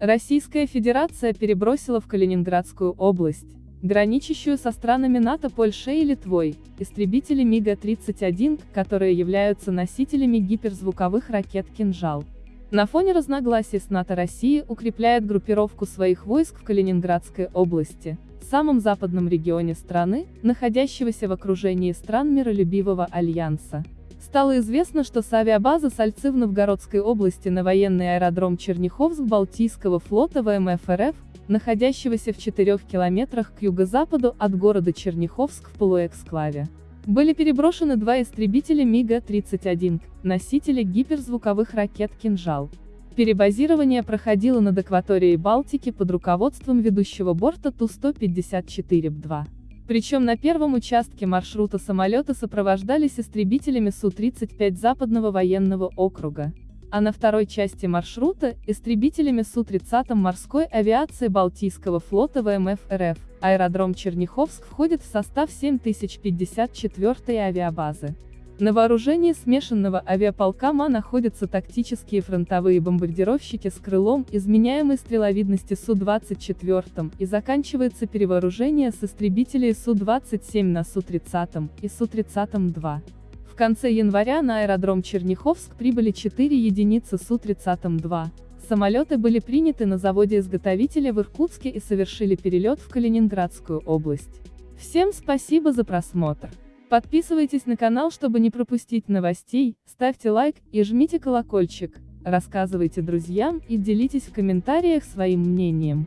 Российская Федерация перебросила в Калининградскую область, граничащую со странами НАТО Польшей и Литвой, истребители МиГа-31, которые являются носителями гиперзвуковых ракет «Кинжал». На фоне разногласий с НАТО Россия укрепляет группировку своих войск в Калининградской области, самом западном регионе страны, находящегося в окружении стран миролюбивого альянса. Стало известно, что с авиабазы Сальцы в Новгородской области на военный аэродром Черняховск Балтийского флота ВМФ РФ, находящегося в 4 километрах к юго-западу от города Черняховск в полуэксклаве. Были переброшены два истребителя МиГа-31, носители гиперзвуковых ракет «Кинжал». Перебазирование проходило над акваторией Балтики под руководством ведущего борта Ту-154-2. Причем на первом участке маршрута самолеты сопровождались истребителями Су-35 Западного военного округа, а на второй части маршрута – истребителями Су-30 морской авиации Балтийского флота ВМФ РФ. Аэродром Черняховск входит в состав 7054 авиабазы. На вооружении смешанного авиаполка МА находятся тактические фронтовые бомбардировщики с крылом изменяемой стреловидности Су-24 и заканчивается перевооружение с истребителей Су-27 на Су-30 и Су-30-2. В конце января на аэродром Черняховск прибыли 4 единицы Су-30-2. Самолеты были приняты на заводе-изготовителя в Иркутске и совершили перелет в Калининградскую область. Всем спасибо за просмотр. Подписывайтесь на канал, чтобы не пропустить новостей, ставьте лайк и жмите колокольчик, рассказывайте друзьям и делитесь в комментариях своим мнением.